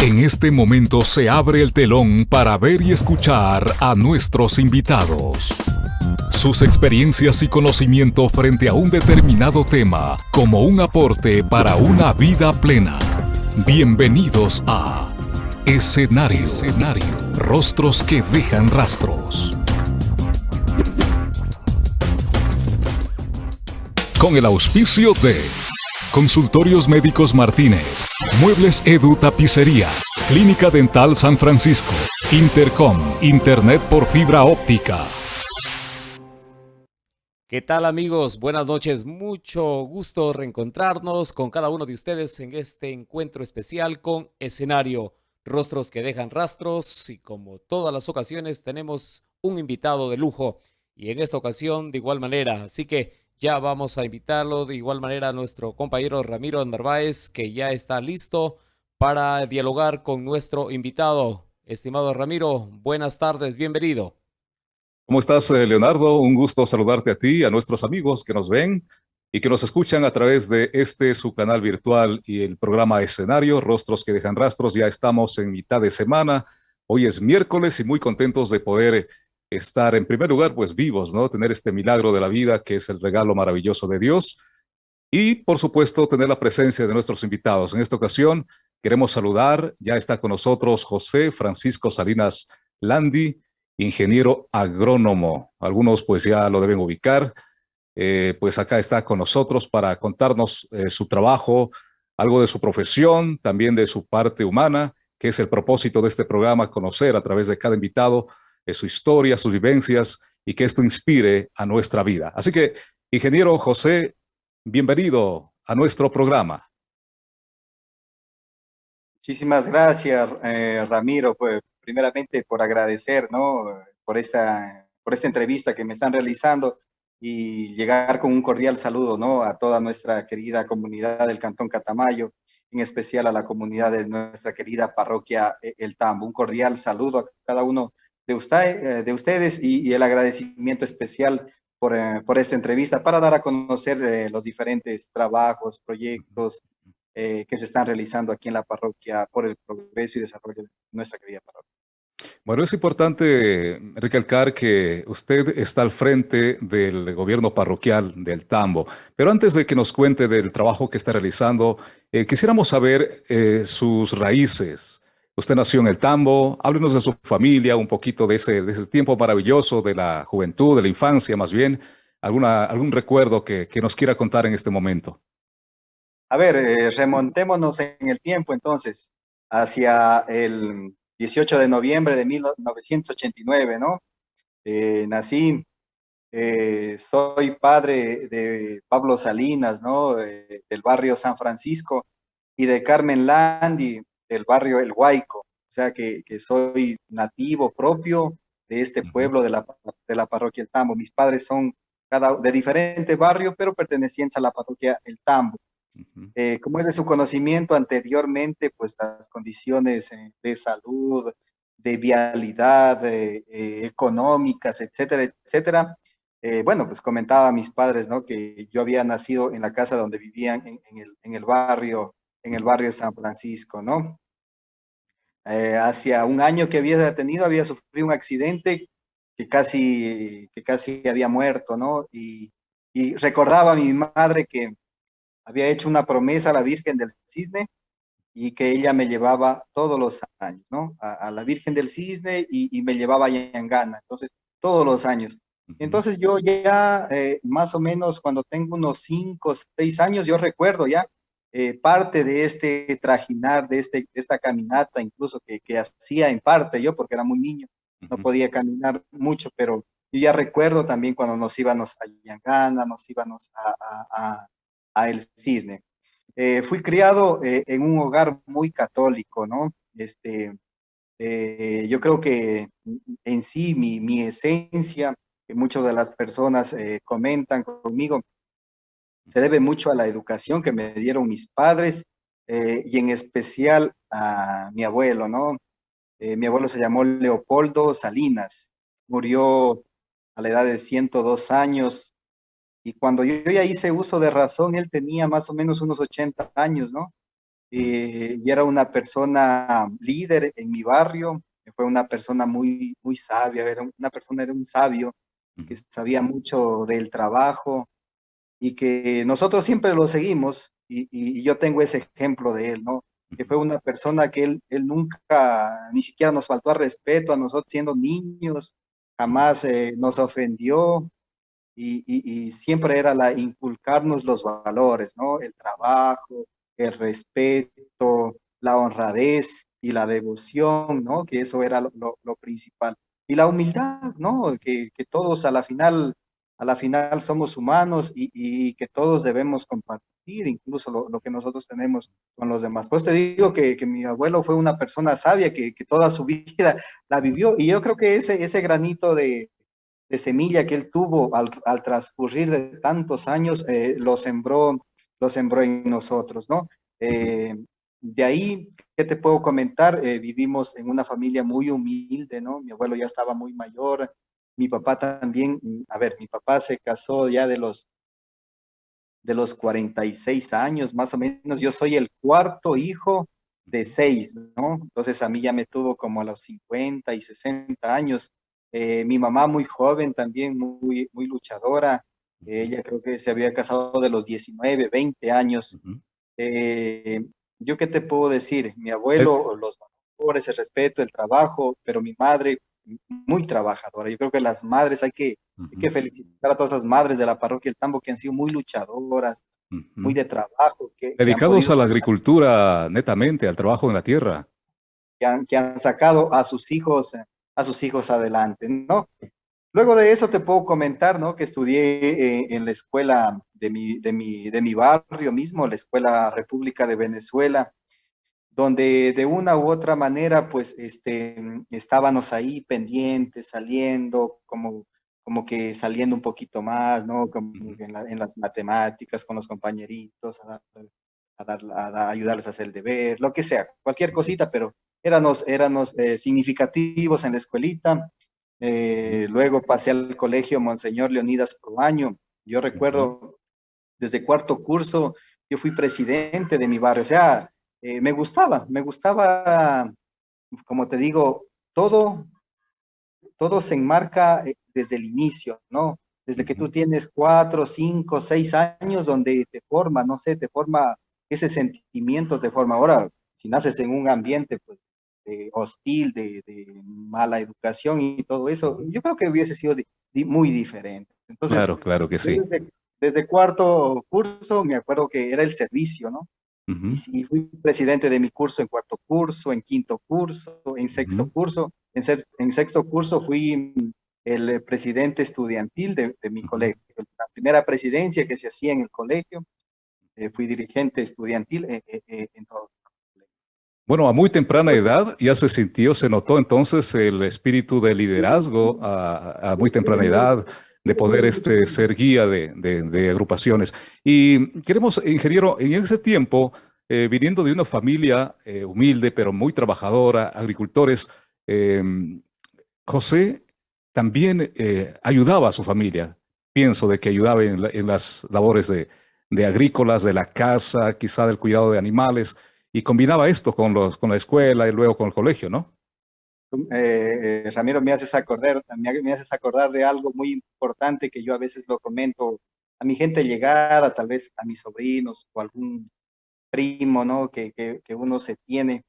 En este momento se abre el telón para ver y escuchar a nuestros invitados. Sus experiencias y conocimiento frente a un determinado tema como un aporte para una vida plena. Bienvenidos a Escenario. Escenario. Rostros que dejan rastros. Con el auspicio de Consultorios Médicos Martínez, Muebles Edu Tapicería, Clínica Dental San Francisco, Intercom, Internet por fibra óptica. ¿Qué tal amigos? Buenas noches, mucho gusto reencontrarnos con cada uno de ustedes en este encuentro especial con escenario, rostros que dejan rastros y como todas las ocasiones tenemos un invitado de lujo y en esta ocasión de igual manera, así que ya vamos a invitarlo de igual manera a nuestro compañero Ramiro Narváez, que ya está listo para dialogar con nuestro invitado. Estimado Ramiro, buenas tardes, bienvenido. ¿Cómo estás, eh, Leonardo? Un gusto saludarte a ti a nuestros amigos que nos ven y que nos escuchan a través de este su canal virtual y el programa Escenario, Rostros que dejan rastros. Ya estamos en mitad de semana. Hoy es miércoles y muy contentos de poder estar en primer lugar pues vivos, ¿no? Tener este milagro de la vida que es el regalo maravilloso de Dios y por supuesto tener la presencia de nuestros invitados. En esta ocasión queremos saludar, ya está con nosotros José Francisco Salinas Landi, ingeniero agrónomo. Algunos pues ya lo deben ubicar. Eh, pues acá está con nosotros para contarnos eh, su trabajo, algo de su profesión, también de su parte humana, que es el propósito de este programa, conocer a través de cada invitado su historia, sus vivencias y que esto inspire a nuestra vida. Así que, ingeniero José, bienvenido a nuestro programa. Muchísimas gracias, eh, Ramiro, pues, primeramente por agradecer, ¿no? Por esta, por esta entrevista que me están realizando y llegar con un cordial saludo, ¿no? A toda nuestra querida comunidad del Cantón Catamayo, en especial a la comunidad de nuestra querida parroquia eh, El Tambo. Un cordial saludo a cada uno de, usted, eh, de ustedes y, el agradecimiento especial por, eh, por, esta entrevista para dar a conocer eh, los diferentes trabajos, proyectos que se están realizando aquí en la parroquia por el progreso y desarrollo de nuestra querida parroquia. Bueno, es importante recalcar que usted está al frente del gobierno parroquial del Tambo, pero antes de que nos cuente del trabajo que está realizando, quisiéramos saber sus raíces, Usted nació en el Tambo, háblenos de su familia, un poquito de ese, de ese tiempo maravilloso, de la juventud, de la infancia más bien, alguna, algún recuerdo que, que nos quiera contar en este momento. A ver, eh, remontémonos en el tiempo entonces, hacia el 18 de noviembre de 1989, ¿no? Eh, nací, eh, soy padre de Pablo Salinas, ¿no? del barrio San Francisco y de Carmen Landi, del barrio El Huayco, o sea que, soy nativo propio de este pueblo de la, de la parroquia El Tambo. Mis padres son cada, de diferente barrio, pero pertenecientes a la parroquia El Tambo. Eh, como es de su conocimiento anteriormente, pues las condiciones eh, de salud, de vialidad, eh, económicas, etcétera, etcétera. bueno, pues comentaba a mis padres, ¿no? Que yo había nacido en la casa donde vivían en, el, en el barrio en el barrio de San Francisco, ¿no? Eh, hacia un año que había tenido, había sufrido un accidente que casi, que casi había muerto, ¿no? Y, recordaba a mi madre que había hecho una promesa a la Virgen del Cisne y que ella me llevaba todos los años, ¿no? A, la Virgen del Cisne y, me llevaba a Yangana, entonces todos los años. Entonces yo ya eh, más o menos cuando tengo unos cinco, seis años, yo recuerdo ya eh, parte de este trajinar, de, este, esta caminata, incluso que, que, hacía en parte yo, porque era muy niño, no podía caminar mucho, pero yo ya recuerdo también cuando nos íbamos a Yangana, nos íbamos a, a, El Cisne. Eh, fui criado eh, en un hogar muy católico, ¿no? Este, yo creo que en sí mi, mi esencia, que muchas de las personas comentan conmigo, se debe mucho a la educación que me dieron mis padres eh, y en especial a mi abuelo, ¿no? Eh, mi abuelo se llamó Leopoldo Salinas, murió a la edad de 102 años y cuando yo ya hice uso de razón, él tenía más o menos unos 80 años, ¿no? y era una persona líder en mi barrio, fue una persona muy, muy sabia, era una persona, era un sabio, que sabía mucho del trabajo y que nosotros siempre lo seguimos y, y, yo tengo ese ejemplo de él, ¿no? Que fue una persona que él, él nunca, ni siquiera nos faltó al respeto a nosotros siendo niños, jamás eh, nos ofendió y, y, siempre era la inculcarnos los valores, ¿no? El trabajo, el respeto, la honradez y la devoción, ¿no? Que eso era lo, lo principal y la humildad, ¿no? Que, que, todos a la final, a la final somos humanos y, y que todos debemos compartir incluso lo, lo, que nosotros tenemos con los demás. Pues te digo que, que mi abuelo fue una persona sabia que, que, toda su vida la vivió y yo creo que ese, ese granito de, de semilla que él tuvo al, al transcurrir de tantos años eh, lo sembró lo sembró en nosotros, ¿no? Eh, de ahí, ¿qué te puedo comentar? Eh, vivimos en una familia muy humilde, ¿no? Mi abuelo ya estaba muy mayor, mi papá también, a ver, mi papá se casó ya de los, de los 46 años, más o menos, yo soy el cuarto hijo de seis, ¿no? Entonces a mí ya me tuvo como a los 50 y 60 años. Eh, mi mamá muy joven también, muy, muy luchadora, ella creo que se había casado de los 19, 20 años. eh, yo qué te puedo decir, mi abuelo, los valores, el respeto, el trabajo, pero mi madre muy trabajadora. Yo creo que las madres hay que, hay que felicitar a todas las madres de la parroquia El Tambo que han sido muy luchadoras, muy de trabajo. Que, Dedicados a la agricultura netamente, al trabajo en la tierra. Que han, que han sacado a sus hijos, a sus hijos adelante, ¿no? Luego de eso te puedo comentar, ¿no? Que estudié eh, en la escuela de mi, de, mi, de mi barrio mismo, la Escuela República de Venezuela, donde de una u otra manera, pues, este, estábamos ahí pendientes, saliendo, como, como que saliendo un poquito más, ¿no? Como en, la, en las matemáticas, con los compañeritos, a, dar, a, ayudarles a hacer el deber, lo que sea, cualquier cosita, pero éramos, éramos eh, significativos en la escuelita, eh, luego pasé al colegio Monseñor Leonidas Proaño. Yo recuerdo desde cuarto curso, yo fui presidente de mi barrio. O sea, eh, me gustaba, me gustaba, como te digo, todo, todo se enmarca eh, desde el inicio, ¿no? Desde que tú tienes cuatro, cinco, seis años donde te forma, no sé, te forma ese sentimiento, te forma. Ahora, si naces en un ambiente, pues, hostil, de, mala educación y todo eso, yo creo que hubiese sido muy diferente. Entonces, claro, claro que sí. Desde, cuarto curso me acuerdo que era el servicio, ¿no? Y, fui presidente de mi curso en cuarto curso, en quinto curso, en sexto curso. En, en, sexto curso fui el presidente estudiantil de, mi colegio. La primera presidencia que se hacía en el colegio. Eh, fui dirigente estudiantil eh, eh, en todo bueno, a muy temprana edad ya se sintió, se notó entonces el espíritu de liderazgo a, muy temprana edad, de poder este, ser guía de, agrupaciones. Y queremos, ingeniero, en ese tiempo, eh, viniendo de una familia eh, humilde, pero muy trabajadora, agricultores, em, José también eh, ayudaba a su familia. Pienso de que ayudaba en, en las labores de, de agrícolas, de la casa, quizá del cuidado de animales y combinaba esto con, los, con la escuela y luego con el colegio, ¿no? Eh, eh, Ramiro, me haces, acordar, me, haces acordar de algo muy importante que yo a veces lo comento a mi gente llegada, tal vez a mis sobrinos o algún primo, ¿no? Que, que, uno se tiene.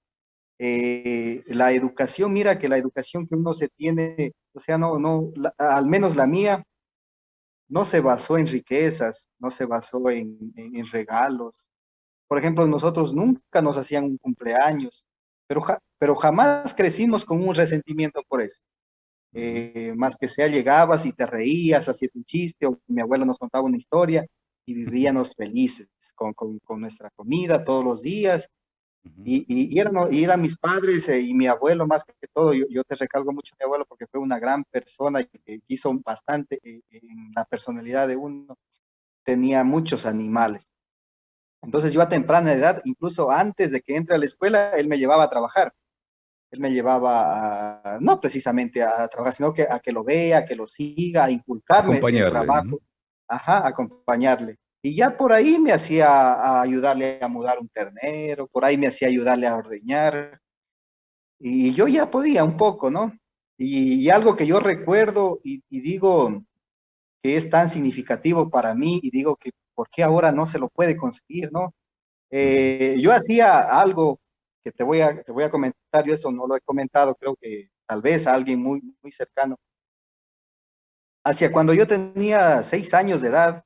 Eh, la educación, mira que la educación que uno se tiene, o sea, no, no, al menos la mía, no se basó en riquezas, no se basó en, en regalos, por ejemplo, nosotros nunca nos hacían un cumpleaños, pero, pero jamás crecimos con un resentimiento por eso. Eh, más que sea llegabas y te reías, hacías un chiste, o mi abuelo nos contaba una historia y vivíamos felices con, con, nuestra comida todos los días. Y, y, eran, y, eran, mis padres eh, y mi abuelo más que todo. Yo, yo, te recalco mucho a mi abuelo porque fue una gran persona y que hizo bastante eh, en la personalidad de uno. Tenía muchos animales. Entonces yo a temprana edad, incluso antes de que entre a la escuela, él me llevaba a trabajar. Él me llevaba, a, no precisamente a trabajar, sino que a que lo vea, a que lo siga, a inculcarme el trabajo. Ajá, acompañarle. Y ya por ahí me hacía a ayudarle a mudar un ternero, por ahí me hacía ayudarle a ordeñar. Y yo ya podía un poco, ¿no? Y, algo que yo recuerdo y, digo que es tan significativo para mí y digo que por qué ahora no se lo puede conseguir, ¿no? Eh, yo hacía algo que te voy, a, te voy a comentar, yo eso no lo he comentado, creo que tal vez a alguien muy, muy cercano. Hacia cuando yo tenía seis años de edad,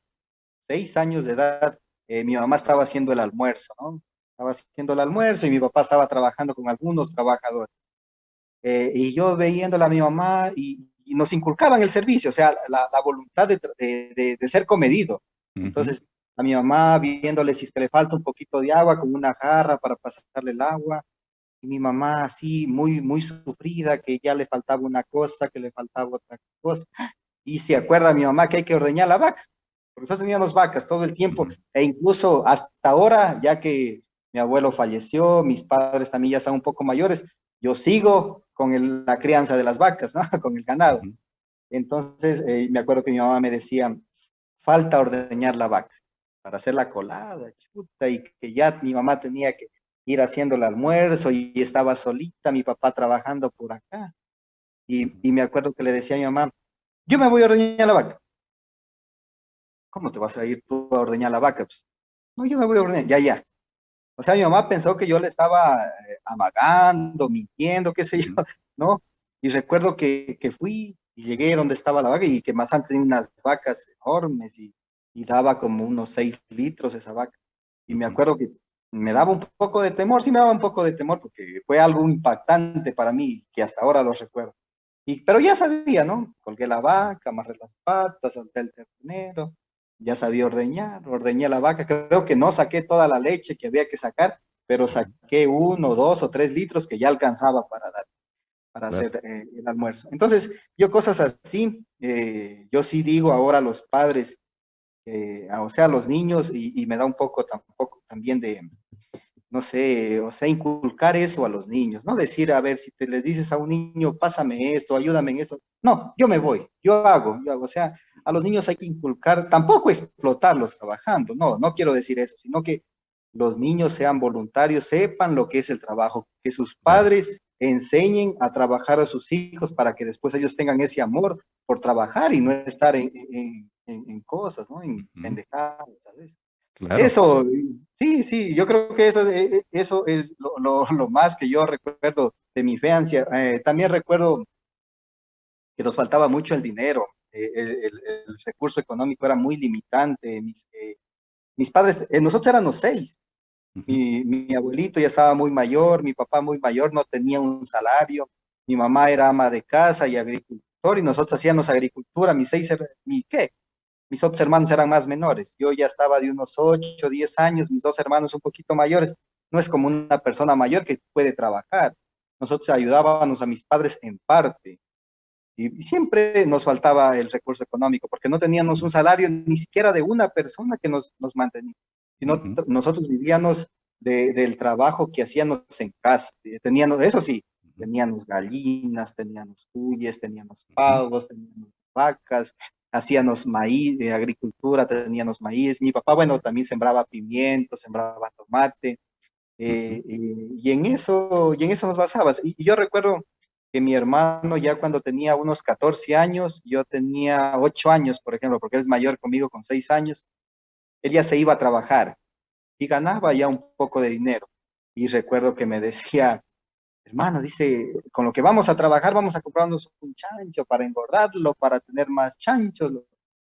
seis años de edad, eh, mi mamá estaba haciendo el almuerzo, ¿no? Estaba haciendo el almuerzo y mi papá estaba trabajando con algunos trabajadores. Eh, y yo veíndola a mi mamá y, nos inculcaban el servicio, o sea, la, voluntad de, de, ser comedido. Entonces, a mi mamá viéndole si le falta un poquito de agua con una jarra para pasarle el agua, y mi mamá así muy, muy sufrida, que ya le faltaba una cosa, que le faltaba otra cosa, y se acuerda mi mamá que hay que ordeñar la vaca, porque nosotros teníamos vacas todo el tiempo, e incluso hasta ahora, ya que mi abuelo falleció, mis padres también ya están un poco mayores, yo sigo con la crianza de las vacas, ¿no? con el ganado. Entonces, eh, me acuerdo que mi mamá me decía, falta ordeñar la vaca para hacer la colada, chuta, y que ya mi mamá tenía que ir haciendo el almuerzo y estaba solita, mi papá trabajando por acá. Y, me acuerdo que le decía a mi mamá, yo me voy a ordeñar la vaca. ¿Cómo te vas a ir tú a ordeñar la vaca? Pues, no, yo me voy a ordeñar, ya, ya. O sea, mi mamá pensó que yo le estaba eh, amagando, mintiendo, qué sé yo, ¿no? Y recuerdo que, fui y llegué donde estaba la vaca y que más antes tenía unas vacas enormes y, daba como unos seis litros esa vaca. Y me acuerdo que me daba un poco de temor, sí me daba un poco de temor porque fue algo impactante para mí que hasta ahora lo recuerdo. Y, pero ya sabía, ¿no? Colgué la vaca, amarré las patas, salté el ternero, ya sabía ordeñar, ordeñé la vaca, creo que no saqué toda la leche que había que sacar, pero saqué uno, dos o tres litros que ya alcanzaba para dar, para hacer eh, el almuerzo. Entonces, yo cosas así, eh, yo sí digo ahora a los padres, eh, o sea, a los niños, y, y, me da un poco tampoco también de, no sé, o sea, inculcar eso a los niños, no decir, a ver, si te les dices a un niño, pásame esto, ayúdame en eso, no, yo me voy, yo hago, yo hago, o sea, a los niños hay que inculcar, tampoco explotarlos trabajando, no, no quiero decir eso, sino que los niños sean voluntarios, sepan lo que es el trabajo, que sus padres enseñen a trabajar a sus hijos para que después ellos tengan ese amor por trabajar y no estar en, cosas, ¿no? En pendejadas, ¿sabes? Eso, sí, sí, yo creo que eso, eh, eh, eso es lo, más que yo recuerdo de mi infancia. Eh, también recuerdo que nos faltaba mucho el dinero, el, recurso económico era muy limitante. Mis, mis padres, nosotros éramos seis. mi, mi, abuelito ya estaba muy mayor, mi papá muy mayor, no tenía un salario. Mi mamá era ama de casa y agricultor y nosotros hacíamos agricultura. Mis seis, mi qué, mis otros hermanos eran más menores. Yo ya estaba de unos 8, 10 años, mis dos hermanos un poquito mayores. No es como una persona mayor que puede trabajar. Nosotros ayudábamos a mis padres en parte. Y siempre nos faltaba el recurso económico, porque no teníamos un salario ni siquiera de una persona que nos, nos mantenía, sino nosotros vivíamos del trabajo que hacíamos en casa. Teníamos, eso sí, teníamos gallinas, teníamos cuyes, teníamos pavos, teníamos vacas, hacíamos maíz, de agricultura, teníamos maíz. Mi papá, bueno, también sembraba pimiento, sembraba tomate. Eh, y, en eso, y en eso nos basabas. Y, yo recuerdo que mi hermano ya cuando tenía unos 14 años, yo tenía 8 años, por ejemplo, porque él es mayor conmigo con 6 años, él ya se iba a trabajar y ganaba ya un poco de dinero. Y recuerdo que me decía, hermano, dice, con lo que vamos a trabajar, vamos a comprarnos un chancho para engordarlo, para tener más chanchos.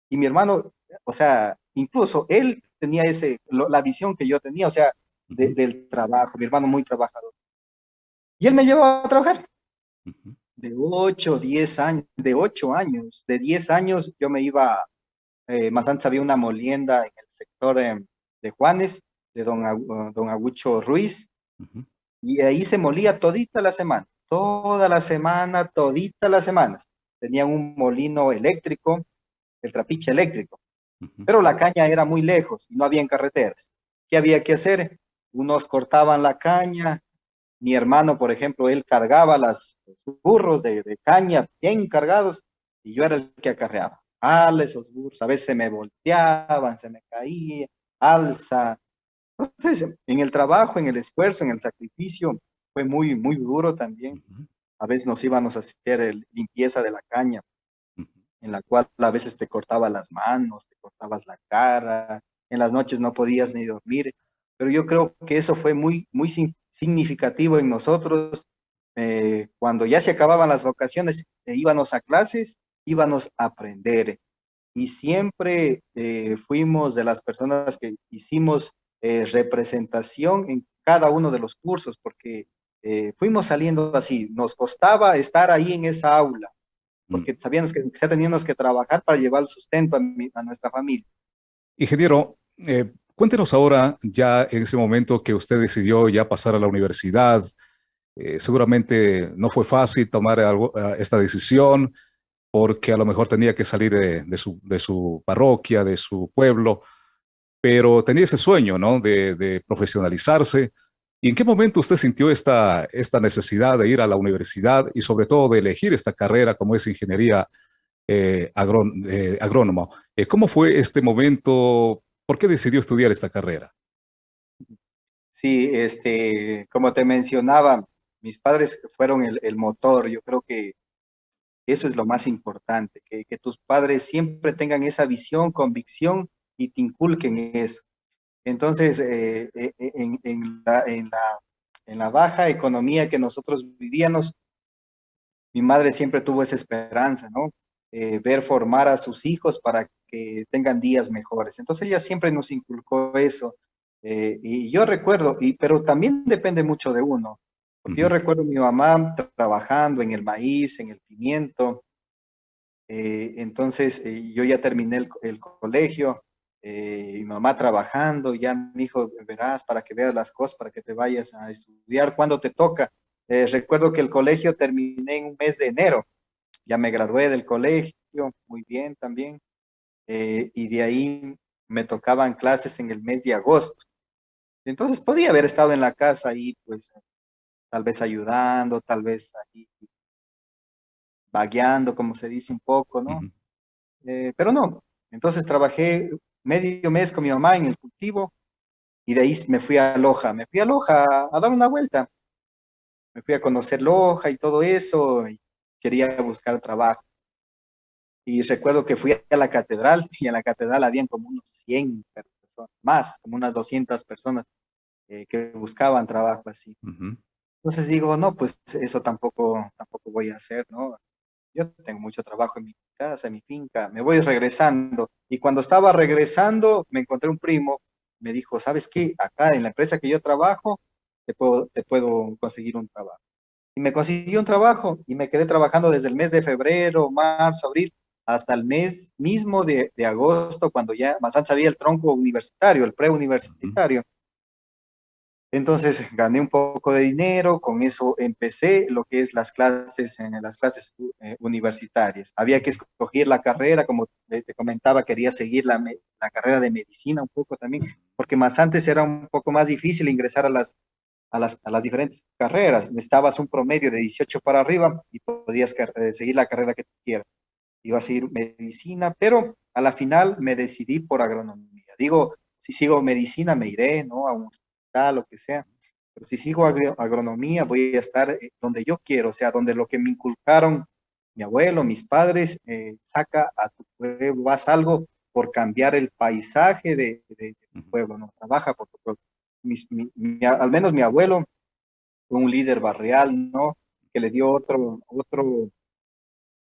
Y mi hermano, o sea, incluso él tenía ese, la visión que yo tenía, o sea, del trabajo, mi hermano muy trabajador. Y él me llevó a trabajar. De 8, 10 años, de 8 años, de 10 años yo me iba, eh, más antes había una molienda en el sector eh, de Juanes, de don, don Agucho Ruiz, y ahí se molía todita la semana, toda la semana, todita las semanas. Tenían un molino eléctrico, el trapiche eléctrico, pero la caña era muy lejos y no había carreteras. ¿Qué había que hacer? Unos cortaban la caña, mi hermano, por ejemplo, él cargaba las, los burros de, caña bien cargados y yo era el que acarreaba. ala esos burros, a veces se me volteaban, se me caía, alza. Entonces, en el trabajo, en el esfuerzo, en el sacrificio, fue muy, muy duro también. A veces nos íbamos a hacer limpieza de la caña, en la cual a veces te cortaba las manos, te cortabas la cara, en las noches no podías ni dormir. Pero yo creo que eso fue muy, muy significativo en nosotros. Eh, cuando ya se acababan las vacaciones, eh, íbamos a clases, íbamos a aprender. Y siempre eh, fuimos de las personas que hicimos representación en cada uno de los cursos, porque fuimos saliendo así. Nos costaba estar ahí en esa aula, mm. porque sabíamos que ya teníamos que trabajar para llevar el sustento a, nuestra familia. Ingeniero, Cuéntenos ahora, ya en ese momento que usted decidió ya pasar a la universidad, eh, seguramente no fue fácil tomar algo, eh, esta decisión porque a lo mejor tenía que salir de, su, de, su, parroquia, de su pueblo, pero tenía ese sueño, ¿no? De, profesionalizarse. ¿Y en qué momento usted sintió esta, esta necesidad de ir a la universidad y sobre todo de elegir esta carrera como es ingeniería eh, agrónomo? ¿Cómo fue este momento? ¿Por qué decidió estudiar esta carrera? Sí, este, como te mencionaba, mis padres fueron el, motor. Yo creo que eso es lo más importante, que, tus padres siempre tengan esa visión, convicción y te inculquen eso. Entonces, eh, eh, eh, en, la, en, la, en la baja economía que nosotros vivíamos, mi madre siempre tuvo esa esperanza, ¿no? ver formar a sus hijos para que tengan días mejores. Entonces ella siempre nos inculcó eso. Eh, y yo recuerdo, y, pero también depende mucho de uno, porque yo recuerdo a mi mamá trabajando en el maíz, en el pimiento, eh, entonces eh, yo ya terminé el, colegio, mi mamá trabajando, ya mi hijo, verás, para que veas las cosas, para que te vayas a estudiar cuando te toca. recuerdo que el colegio terminé en un mes de enero, ya me gradué del colegio, muy bien también. Eh, y de ahí me tocaban clases en el mes de agosto. Entonces podía haber estado en la casa ahí, pues, tal vez ayudando, tal vez ahí vagueando, como se dice un poco, ¿no? Eh, pero no, entonces trabajé medio mes con mi mamá en el cultivo y de ahí me fui a Loja, me fui a Loja a, dar una vuelta. Me fui a conocer Loja y todo eso, y quería buscar trabajo. Y recuerdo que fui a la catedral y en la catedral habían como unos 100 personas, más, como unas 200 personas eh, que buscaban trabajo así. Entonces digo, no, pues eso tampoco, tampoco voy a hacer, ¿no? Yo tengo mucho trabajo en mi casa, en mi finca, me voy regresando. Y cuando estaba regresando, me encontré un primo, me dijo, ¿sabes qué? Acá en la empresa que yo trabajo, te puedo, te puedo conseguir un trabajo. Y me consiguió un trabajo y me quedé trabajando desde el mes de febrero, marzo, abril, hasta el mes mismo de, agosto, cuando ya más antes había el tronco universitario, el preuniversitario. Entonces gané un poco de dinero, con eso empecé lo que es las clases en las clases eh, universitarias. Había que escoger la carrera, como te, comentaba, quería seguir la, la, carrera de medicina un poco también, porque más antes era un poco más difícil ingresar a las, a las, a las diferentes carreras. Necesitabas un promedio de 18 para arriba y podías eh, seguir la carrera que tú quieras iba a seguir medicina, pero a la final me decidí por agronomía. Digo, si sigo medicina me iré, ¿no? A un hospital, lo que sea. Pero si sigo agronomía voy a estar eh, donde yo quiero, o sea, donde lo que me inculcaron mi abuelo, mis padres, eh, saca a tu pueblo, haz algo por cambiar el paisaje de, tu pueblo, ¿no? Trabaja por tu pueblo. al menos mi abuelo fue un líder barrial, ¿no? Que le dio otro, otro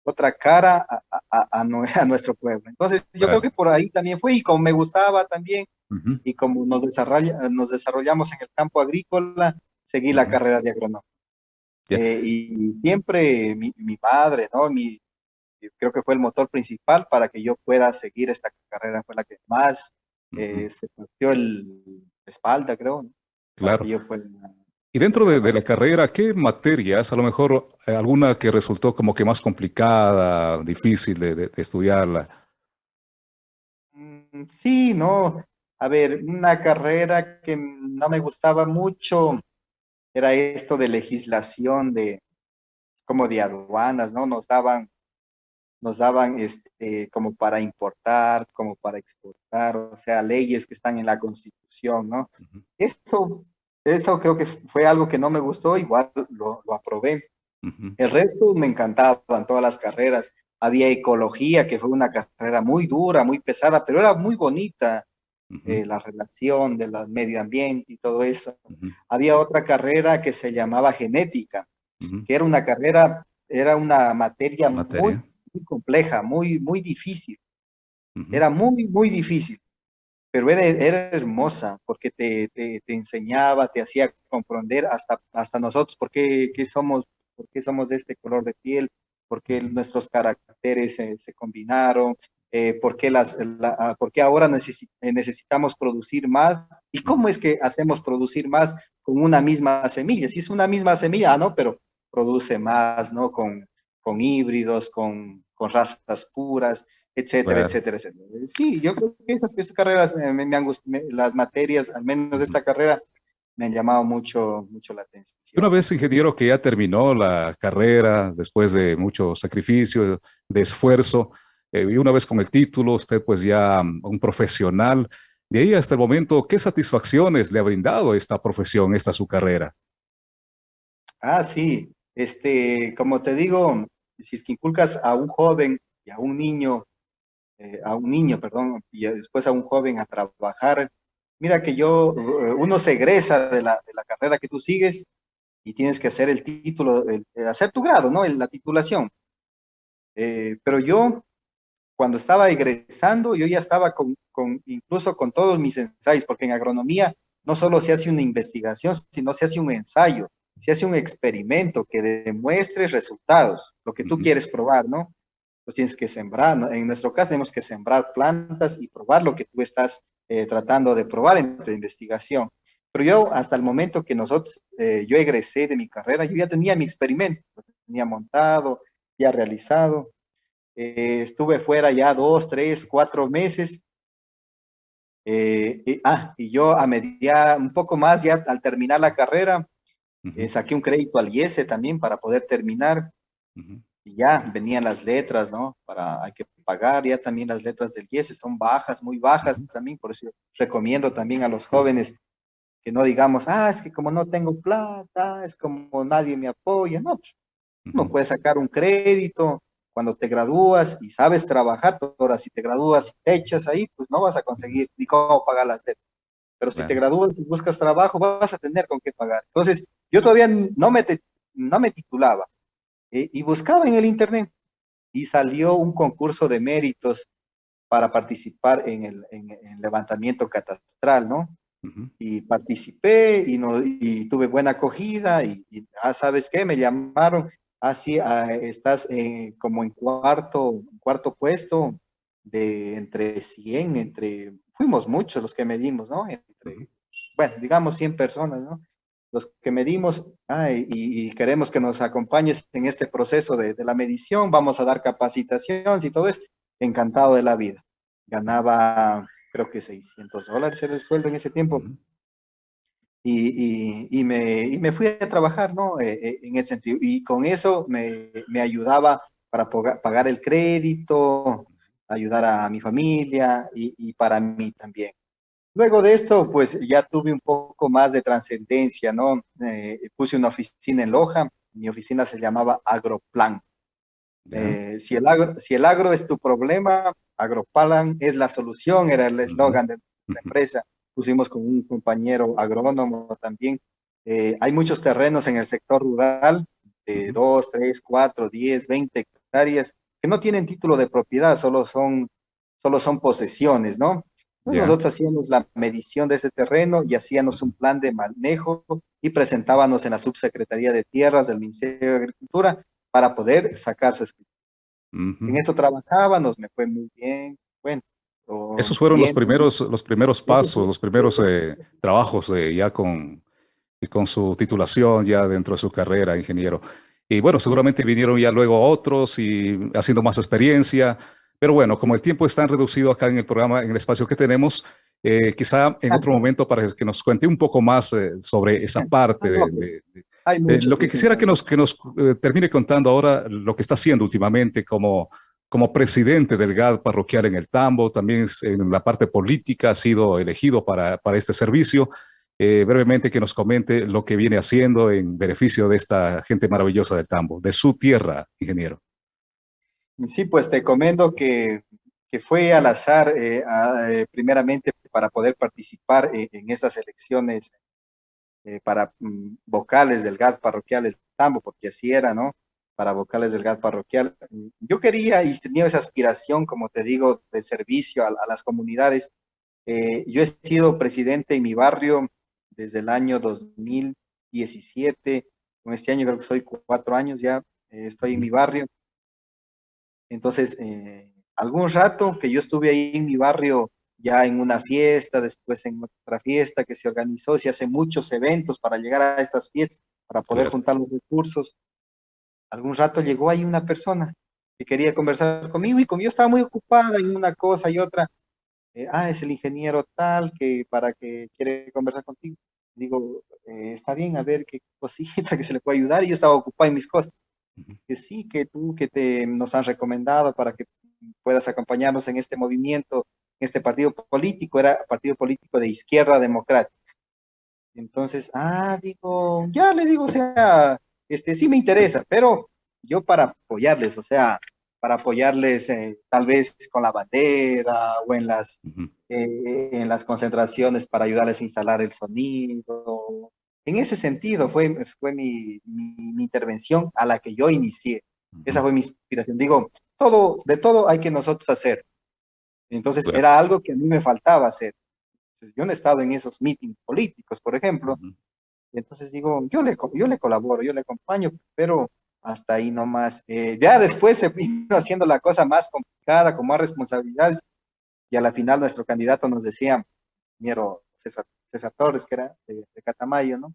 otra cara a, nuestro pueblo. Entonces, yo creo que por ahí también fue, y como me gustaba también, y como nos, desarrolla, nos desarrollamos en el campo agrícola, seguí la carrera de agrónomo. Eh, y siempre mi, mi padre, ¿no? Mi, creo que fue el motor principal para que yo pueda seguir esta carrera, fue la que más eh, se partió el espalda, creo. Claro. Yo fue y dentro de, la carrera, ¿qué materias, a lo mejor eh, alguna que resultó como que más complicada, difícil de, estudiarla? Mm, sí, no. A ver, una carrera que no me gustaba mucho era esto de legislación de como de aduanas, ¿no? Nos daban nos daban este, como para importar, como para exportar, o sea, leyes que están en la Constitución, ¿no? Eso, eso creo que fue algo que no me gustó, igual lo, lo aprobé. El resto me encantaban todas las carreras. Había ecología, que fue una carrera muy dura, muy pesada, pero era muy bonita. Eh, la relación del medio ambiente y todo eso. Había otra carrera que se llamaba genética, que era una carrera, era una materia, Muy, compleja, muy, muy difícil. Era muy, muy difícil, pero era, era hermosa porque te, te, te, enseñaba, te hacía comprender hasta, hasta nosotros por qué, qué somos, por qué somos de este color de piel, por qué nuestros caracteres se combinaron, eh, por, qué las, ah, ahora eh, necesitamos producir más y cómo es que hacemos producir más con una misma semilla. Si es una misma semilla, ¿no? Pero produce más, ¿no? Con, con híbridos, con, con razas puras, etcétera, etcétera, etcétera. Sí, yo creo que esas, esas carreras, me, han las materias, al menos de esta carrera, me han llamado mucho, mucho la atención. Una vez ingeniero que ya terminó la carrera, después de mucho sacrificio, de esfuerzo, eh, y una vez con el título, usted pues ya mm, un profesional. De ahí hasta el momento, ¿qué satisfacciones le ha brindado esta profesión, esta su carrera? Ah, sí. Este, como te digo, si es que inculcas a un joven y a un niño, eh, a un niño, perdón, y después a un joven a trabajar, mira que yo, eh, uno se egresa de la, de la carrera que tú sigues y tienes que hacer el título, hacer tu grado, ¿no? La titulación. pero yo cuando estaba egresando, yo ya estaba con, incluso con todos mis ensayos, porque en agronomía no solo se hace una investigación, sino se hace un ensayo, se hace un experimento que demuestre resultados, lo que tú quieres probar, ¿no? Pues tienes que sembrar, en nuestro caso tenemos que sembrar plantas y probar lo que tú estás eh, tratando de probar en tu investigación. Pero yo, hasta el momento que nosotros, eh, yo egresé de mi carrera, yo ya tenía mi experimento, lo tenía montado, ya realizado, eh, estuve fuera ya dos, tres, cuatro meses. Eh, y, ah, y yo a media, un poco más ya al terminar la carrera, eh, saqué un crédito al IESE también para poder terminar. Y ya venían las letras, ¿no? Para, hay que pagar ya también las letras del IESE, son bajas, muy bajas también, por eso recomiendo también a los jóvenes que no digamos, ah, es que como no tengo plata, es como nadie me apoya, no, pues, no puede sacar un crédito, cuando te gradúas y sabes trabajar, ahora si te gradúas y te echas ahí, pues no vas a conseguir ni cómo pagar las deudas. Pero si te gradúas y buscas trabajo, vas a tener con qué pagar. Entonces, yo todavía no me, no me titulaba eh, y buscaba en el internet y salió un concurso de méritos para participar en el, en, levantamiento catastral, ¿no? Y participé y, no, y tuve buena acogida y, y, ah, ¿sabes qué? Me llamaron así ah, ah, estás eh, como en cuarto, cuarto puesto de entre 100, entre, fuimos muchos los que medimos, ¿no? Entre, bueno, digamos 100 personas, ¿no? Los que medimos y, queremos que nos acompañes en este proceso de, la medición, vamos a dar capacitación y todo eso, encantado de la vida. Ganaba, creo que 600 dólares era el sueldo en ese tiempo y, y, me, y, me, fui a trabajar, ¿no? Eh, eh, en ese sentido. Y con eso me, me ayudaba para pagar el crédito, ayudar a mi familia y, y, para mí también. Luego de esto, pues ya tuve un poco más de trascendencia, ¿no? Eh, puse una oficina en Loja, mi oficina se llamaba Agroplan. si, el agro, si el agro es tu problema, Agroplan es la solución, era el eslogan de la empresa pusimos con un compañero agrónomo también. Eh, hay muchos terrenos en el sector rural de 2, 3, 4, 10, 20 hectáreas que no tienen título de propiedad, solo son, solo son posesiones, ¿no? Nosotros hacíamos la medición de ese terreno y hacíamos un plan de manejo y presentábamos en la subsecretaría de tierras del Ministerio de Agricultura para poder sacar su escritura. En eso trabajábamos, me fue muy bien. Bueno, esos fueron los primeros, los primeros pasos, los primeros eh, trabajos eh, ya con, con su titulación, ya dentro de su carrera, ingeniero. Y bueno, seguramente vinieron ya luego otros y haciendo más experiencia. Pero bueno, como el tiempo está reducido acá en el programa, en el espacio que tenemos, eh, quizá en otro momento para que nos cuente un poco más sobre esa parte de, lo que quisiera que nos, que nos termine contando ahora lo que está haciendo últimamente como como presidente del GAD parroquial en el Tambo, también en la parte política ha sido elegido para, para este servicio. Eh, brevemente que nos comente lo que viene haciendo en beneficio de esta gente maravillosa del Tambo, de su tierra, ingeniero. Sí, pues te comento que, que fue al azar, eh, eh, primeramente para poder participar en estas elecciones para mm, vocales del GAD parroquial del Tambo, porque así era, ¿no? Para vocales del GAD parroquial. Yo quería y tenía esa aspiración, como te digo, de servicio a, a las comunidades. yo he sido presidente en mi barrio desde el año 2017, con este año creo que soy cuatro años ya, eh, estoy en mi barrio. Entonces, eh, algún rato que yo estuve ahí en mi barrio, ya en una fiesta, después en otra fiesta que se organizó, se hace muchos eventos para llegar a estas fiestas, para poder juntar los recursos. Algún rato llegó ahí una persona que quería conversar conmigo y como yo estaba muy ocupada en una cosa y otra, eh, ah, es el ingeniero tal que para que quiere conversar contigo. Digo, eh, está bien, a ver qué cosita que se le puede ayudar. Y yo estaba ocupado en mis cosas. Que sí, que tú, que te nos han recomendado para que puedas acompañarnos en este movimiento, en este partido político, era partido político de izquierda democrática. Entonces, ah, digo, ya le digo, o sea, este sí me interesa, pero yo para apoyarles, o sea, para apoyarles eh, tal vez con la bandera o en las, eh, en las concentraciones para ayudarles a instalar el sonido. En ese sentido fue, fue mi, mi, intervención a la que yo inicié. Esa fue mi inspiración. Digo, todo, de todo hay que nosotros hacer. Entonces era algo que a mí me faltaba hacer. Entonces, yo no he estado en esos meetings políticos, por ejemplo. Entonces digo, yo le, yo le colaboro, yo le acompaño, pero hasta ahí nomás. Eh, ya después se vino haciendo la cosa más complicada, con más responsabilidades, y a la final nuestro candidato nos decía, miero César, Torres, que era de, Catamayo, ¿no?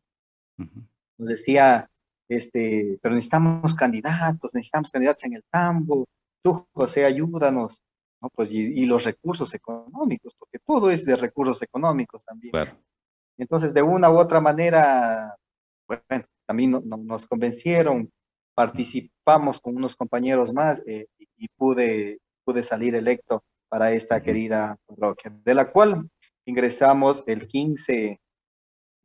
Nos decía, este, pero necesitamos candidatos, necesitamos candidatos en el tambo, tú, José, ayúdanos, ¿no? Pues, y, los recursos económicos, porque todo es de recursos económicos también. Entonces, de una u otra manera, bueno, también nos convencieron, participamos con unos compañeros más eh, y pude, pude salir electo para esta querida parroquia, de la cual ingresamos el 15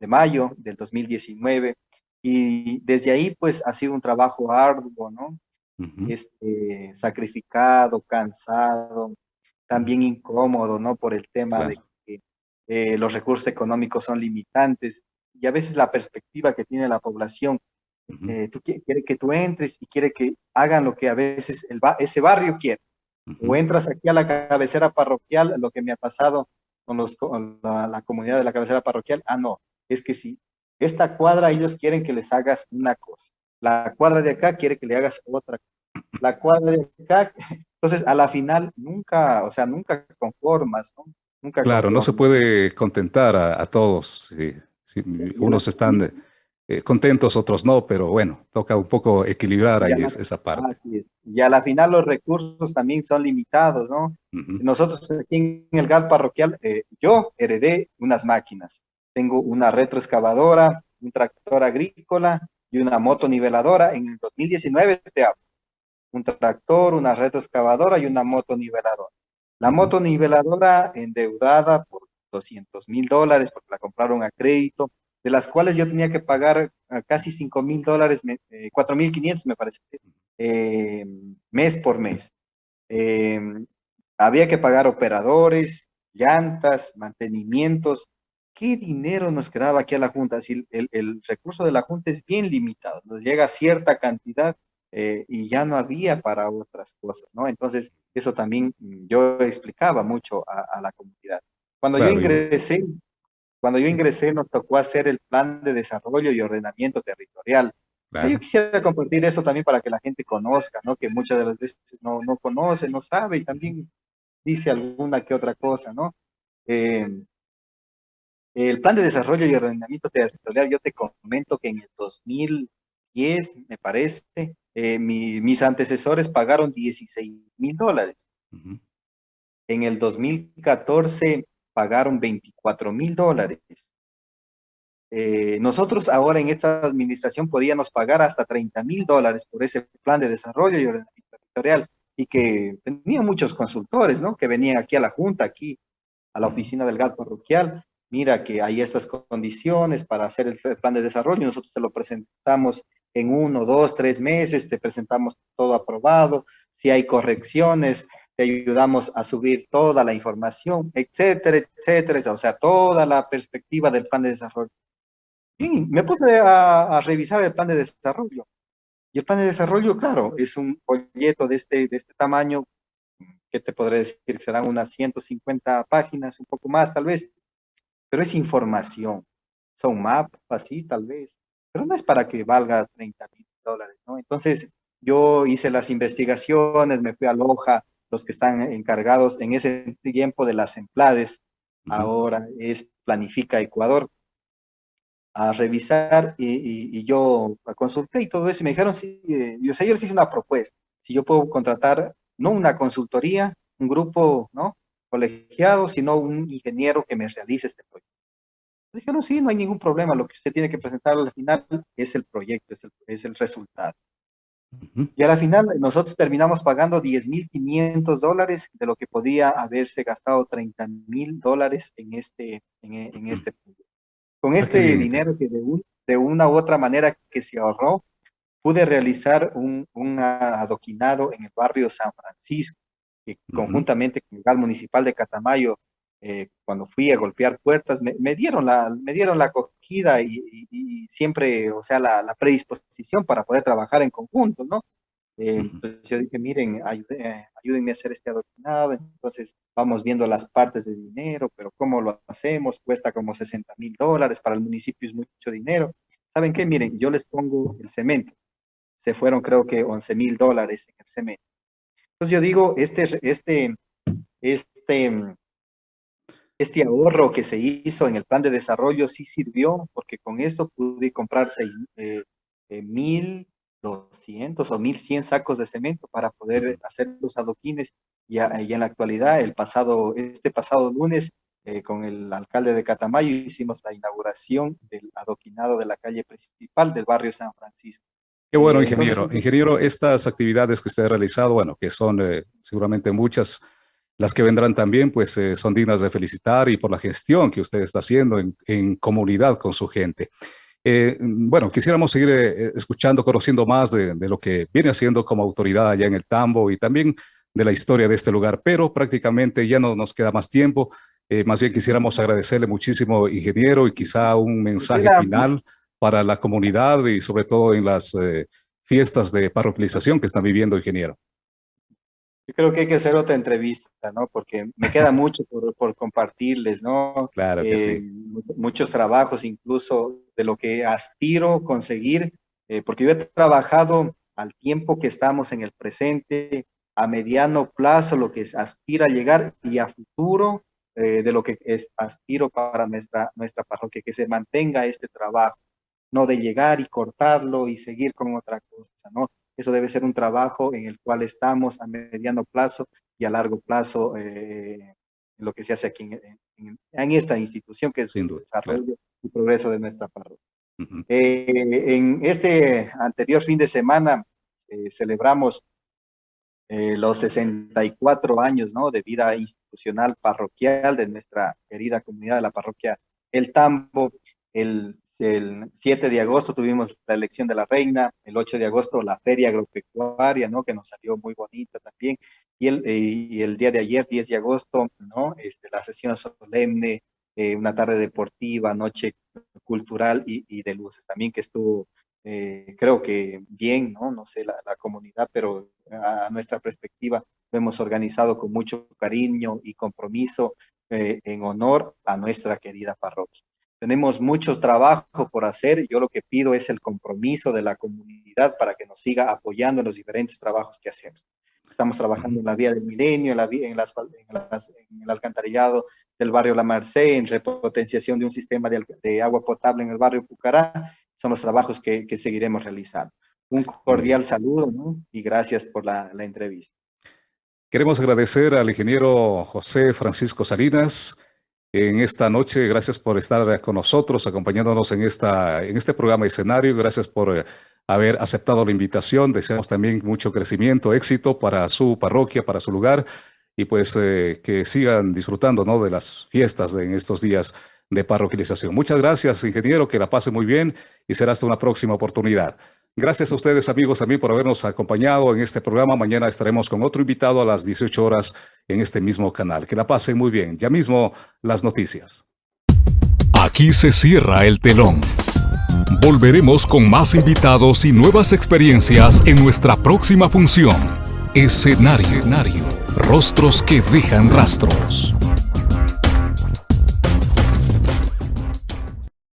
de mayo del 2019 y desde ahí pues ha sido un trabajo arduo, ¿no? este, sacrificado, cansado, también incómodo, ¿no? Por el tema de eh, los recursos económicos son limitantes y a veces la perspectiva que tiene la población eh, tú quiere que tú entres y quiere que hagan lo que a veces el ese barrio quiere. O entras aquí a la cabecera parroquial, lo que me ha pasado con, los, la, comunidad de la cabecera parroquial, ah, no, es que si esta cuadra ellos quieren que les hagas una cosa, la cuadra de acá quiere que le hagas otra, la cuadra de acá, entonces a la final nunca, o sea, nunca conformas, ¿no? Nunca claro, no se puede contentar a, todos. Si, unos están eh, contentos, otros no, pero bueno, toca un poco equilibrar ahí esa parte. Y a la final los recursos también son limitados, ¿no? Nosotros aquí en el GAD parroquial, eh, yo heredé unas máquinas. Tengo una retroexcavadora, un tractor agrícola y una moto niveladora. En el 2019 te hablo. Un tractor, una retroexcavadora y una moto niveladora. La moto niveladora endeudada por 200 mil dólares porque la compraron a crédito de las cuales yo tenía que pagar ah, casi 5 mil dólares, eh, 4 mil 500 me parece, eh, mes por mes. Eh, había que pagar operadores, llantas, mantenimientos. ¿Qué dinero nos quedaba aquí a la Junta? Si el, el recurso de la Junta es bien limitado, nos llega cierta cantidad eh, y ya no había para otras cosas, ¿no? Entonces, eso también mm, yo explicaba mucho a, la comunidad. Cuando yo ingresé, cuando yo ingresé nos tocó hacer el plan de desarrollo y ordenamiento territorial. yo quisiera compartir eso también para que la gente conozca, ¿no? Que muchas de las veces no, no conoce, no sabe y también dice alguna que otra cosa, ¿no? Eh, el plan de desarrollo y ordenamiento territorial, yo te comento que en el 2010, me parece, eh, mis antecesores pagaron 16 mil dólares. En el 2014 pagaron 24 mil dólares. Eh, nosotros ahora en esta administración podíamos pagar hasta 30 mil dólares por ese plan de desarrollo y ordenamiento territorial. y que tenía muchos consultores, ¿no? Que venían aquí a la junta, aquí a la oficina del GAT parroquial, mira que hay estas condiciones para hacer el plan de desarrollo, nosotros te lo presentamos en uno, dos, tres meses, te presentamos todo aprobado, si hay correcciones, te ayudamos a subir toda la información, etcétera, etcétera, o sea, toda la perspectiva del plan de desarrollo. Y me puse a, revisar el plan de desarrollo. Y el plan de desarrollo, claro, es un folleto de este, de este tamaño, que te podré decir que serán unas 150 páginas, un poco más tal vez, pero es información. Son mapas, sí, tal vez, pero no es para que valga 30 mil dólares, ¿no? Entonces, yo hice las investigaciones, me fui a Loja, los que están encargados en ese tiempo de las emplades, ahora es Planifica Ecuador, a revisar y, yo consulté y todo eso y me dijeron, sí, eh, yo, sé, yo les hice una propuesta, si yo puedo contratar no una consultoría, un grupo no colegiado, sino un ingeniero que me realice este proyecto. Dijeron, sí, no hay ningún problema, lo que usted tiene que presentar al final es el proyecto, es el, es el resultado. Y a la final nosotros terminamos pagando 10.500 dólares de lo que podía haberse gastado 30.000 dólares en este, en, en este Con este dinero que de, de, una u otra manera que se ahorró, pude realizar un, un adoquinado en el barrio San Francisco, que conjuntamente con el municipal de Catamayo eh, cuando fui a golpear puertas, me, dieron, la, me dieron la acogida y, siempre, o sea, la, predisposición para poder trabajar en conjunto, ¿no? Eh, entonces yo dije, miren, ayúdenme a hacer este adoctrinado, entonces vamos viendo las partes de dinero, pero ¿cómo lo hacemos? Cuesta como 60 mil dólares, para el municipio es mucho dinero. ¿Saben qué? Miren, yo les pongo el cemento. Se fueron creo que 11 mil dólares en el cemento. Entonces yo digo, este, este, este este ahorro que se hizo en el plan de desarrollo sí sirvió, porque con esto pude comprar eh, eh, mil doscientos o mil cien sacos de cemento para poder hacer los adoquines. Y, en la actualidad, el pasado, este pasado lunes, eh, con el alcalde de Catamayo, hicimos la inauguración del adoquinado de la calle principal del barrio San Francisco. Qué bueno, ingeniero. ingeniero, estas actividades que usted ha realizado, bueno, que son seguramente muchas, las que vendrán también, pues, eh, son dignas de felicitar y por la gestión que usted está haciendo en, comunidad con su gente. Eh, bueno, quisiéramos seguir eh, escuchando, conociendo más de, lo que viene haciendo como autoridad allá en el Tambo y también de la historia de este lugar, pero prácticamente ya no nos queda más tiempo. más bien quisiéramos agradecerle muchísimo, ingeniero, y quizá un mensaje final para la comunidad y sobre todo en las fiestas de parroquialización que están viviendo, ingeniero. Yo creo que hay que hacer otra entrevista, ¿no? Porque me queda mucho por, compartirles, ¿no? Claro que sí. Eh, muchos trabajos, incluso de lo que aspiro conseguir, eh, porque yo he trabajado al tiempo que estamos en el presente, a mediano plazo, lo que aspira a llegar y a futuro, eh, de lo que es, aspiro para nuestra, nuestra parroquia, que se mantenga este trabajo, no de llegar y cortarlo y seguir con otra cosa, ¿no? Eso debe ser un trabajo en el cual estamos a mediano plazo y a largo plazo eh, en lo que se hace aquí en, esta institución que es el desarrollo y progreso de nuestra parroquia. Eh, en este anterior fin de semana eh, celebramos los 64 años ¿no? de vida institucional parroquial de nuestra querida comunidad de la parroquia El Tambo. El el 7 de agosto tuvimos la elección de la reina, el 8 de agosto la feria agropecuaria, ¿no? Que nos salió muy bonita también. Y el, eh, y el día de ayer, 10 de agosto, ¿no? Este, la sesión solemne, eh, una tarde deportiva, noche cultural y, de luces también que estuvo, eh, creo que bien, ¿no? No sé, la, la comunidad, pero a nuestra perspectiva lo hemos organizado con mucho cariño y compromiso en honor a nuestra querida parroquia. Tenemos mucho trabajo por hacer. Yo lo que pido es el compromiso de la comunidad para que nos siga apoyando en los diferentes trabajos que hacemos. Estamos trabajando en la vía del milenio, en, la vía, en, las, en, el alcantarillado del barrio La Merced, en repotenciación de un sistema de, agua potable en el barrio Pucará. Son los trabajos que, seguiremos realizando. Un cordial saludo y gracias por la, la entrevista. Queremos agradecer al ingeniero José Francisco Salinas, en esta noche. Gracias por estar con nosotros, acompañándonos en, esta, en este programa escenario. Gracias por eh, haber aceptado la invitación. Deseamos también mucho crecimiento, éxito para su parroquia, para su lugar y pues eh, que sigan disfrutando ¿no? de las fiestas en estos días de parroquialización. Muchas gracias, ingeniero, que la pase muy bien y será hasta una próxima oportunidad. Gracias a ustedes, amigos, también por habernos acompañado en este programa. Mañana estaremos con otro invitado a las 18 horas en este mismo canal. Que la pasen muy bien. Ya mismo las noticias. Aquí se cierra el telón. Volveremos con más invitados y nuevas experiencias en nuestra próxima función. Escenario. Escenario. Rostros que dejan rastros.